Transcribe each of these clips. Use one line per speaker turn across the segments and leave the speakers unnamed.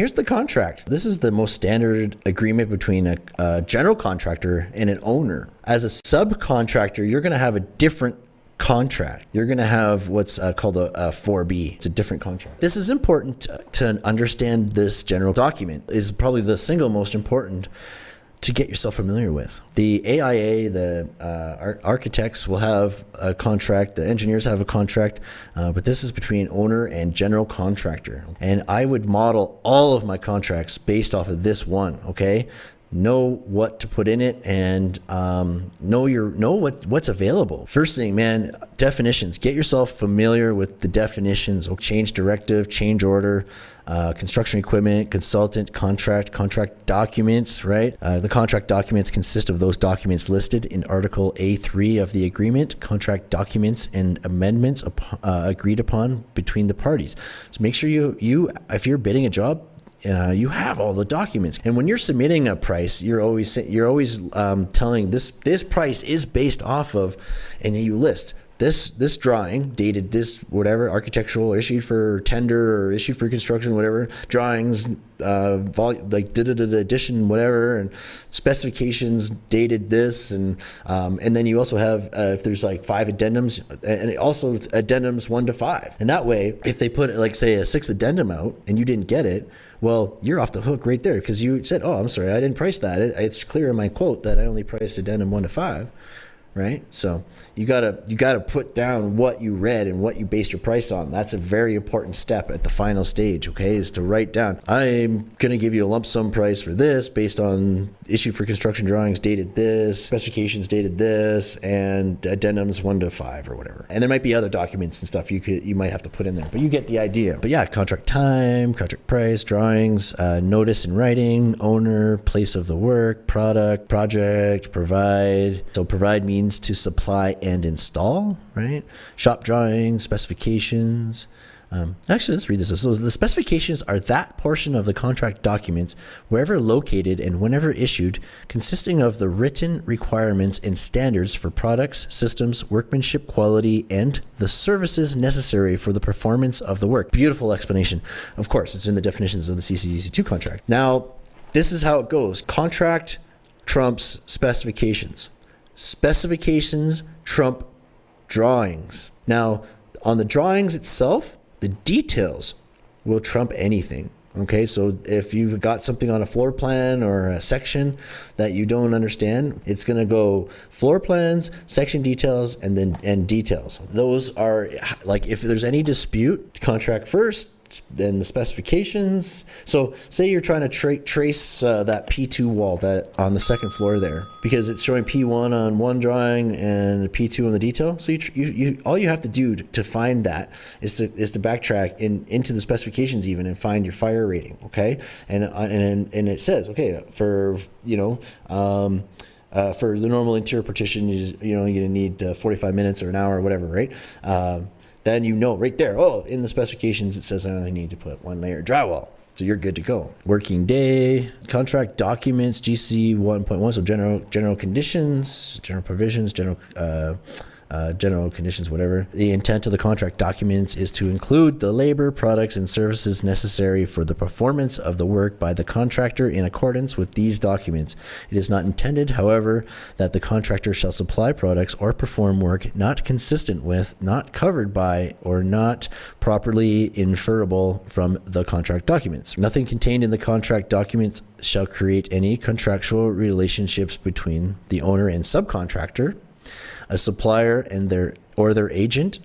here's the contract. This is the most standard agreement between a, a general contractor and an owner. As a subcontractor, you're going to have a different contract. You're going to have what's uh, called a, a 4B. It's a different contract. This is important to, to understand this general document is probably the single most important to get yourself familiar with. The AIA, the uh, architects will have a contract, the engineers have a contract, uh, but this is between owner and general contractor. And I would model all of my contracts based off of this one, okay? Know what to put in it and um, know your know what what's available. First thing man definitions. Get yourself familiar with the definitions. Change directive change order uh, construction equipment consultant contract contract documents right? Uh, the contract documents consist of those documents listed in article a3 of the agreement. Contract documents and amendments uh, agreed upon between the parties. So make sure you you if you're bidding a job uh, you have all the documents. And when you're submitting a price, you're always you're always um, telling this this price is based off of, and you list this this drawing dated this whatever architectural issued for tender or issued for construction whatever drawings uh, volume like did it addition whatever and specifications dated this and um, and then you also have uh, if there's like five addendums and also addendums one to five and that way if they put like say a sixth addendum out and you didn't get it well, you're off the hook right there because you said, "Oh, I'm sorry, I didn't price that." It, it's clear in my quote that I only priced addendum one to five right? So you gotta you gotta put down what you read and what you based your price on. That's a very important step at the final stage. Okay, is to write down. I'm gonna give you a lump sum price for this based on issue for construction drawings dated this, specifications dated this, and addendums one to five or whatever. And there might be other documents and stuff you could you might have to put in there, but you get the idea. But yeah, contract time, contract price, drawings, uh, notice in writing, owner, place of the work, product, project, provide. So provide means means to supply and install, right? Shop drawings, specifications. Um, actually, let's read this. So the specifications are that portion of the contract documents, wherever located and whenever issued, consisting of the written requirements and standards for products, systems, workmanship quality, and the services necessary for the performance of the work. Beautiful explanation. Of course, it's in the definitions of the CCDC2 contract. Now, this is how it goes. Contract trumps specifications specifications trump drawings. Now, on the drawings itself, the details will trump anything. Okay, so if you've got something on a floor plan or a section that you don't understand, it's going to go floor plans, section details, and then and details. Those are like if there's any dispute, contract first, then the specifications. So say you're trying to tra trace uh, that P2 wall that on the second floor there, because it's showing P1 on one drawing and P2 on the detail. So you, you, you, all you have to do to find that is to is to backtrack in into the specifications even and find your fire rating. Okay, and uh, and and it says okay for you know. Um, uh, for the normal interior partition, you, you know, you're gonna need uh, 45 minutes or an hour or whatever, right? Um, then you know right there, oh, in the specifications it says I only need to put one layer drywall. So you're good to go. Working day, contract documents, GC 1.1, so general general conditions, general provisions, general uh, uh, general conditions, whatever. The intent of the contract documents is to include the labor, products, and services necessary for the performance of the work by the contractor in accordance with these documents. It is not intended, however, that the contractor shall supply products or perform work not consistent with, not covered by, or not properly inferable from the contract documents. Nothing contained in the contract documents shall create any contractual relationships between the owner and subcontractor a supplier and their or their agent,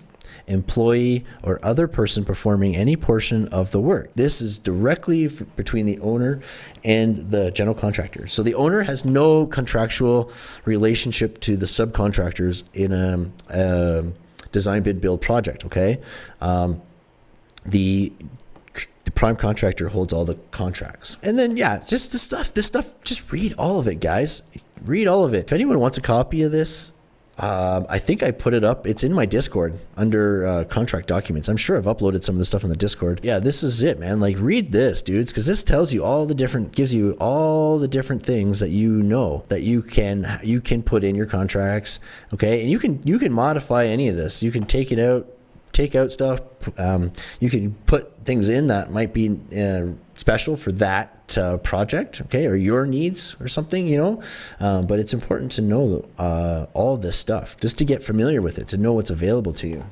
employee, or other person performing any portion of the work. This is directly between the owner and the general contractor. So the owner has no contractual relationship to the subcontractors in a, a design bid build project. Okay, um, the the prime contractor holds all the contracts. And then, yeah, just the stuff, this stuff, just read all of it, guys. Read all of it. If anyone wants a copy of this, um, I think I put it up. It's in my Discord under uh, contract documents. I'm sure I've uploaded some of the stuff in the Discord. Yeah, this is it, man. Like, read this, dudes, because this tells you all the different, gives you all the different things that you know that you can you can put in your contracts. Okay, and you can you can modify any of this. You can take it out, take out stuff. Um, you can put things in that might be uh, special for that uh, project, okay, or your needs or something, you know. Uh, but it's important to know uh, all this stuff just to get familiar with it, to know what's available to you.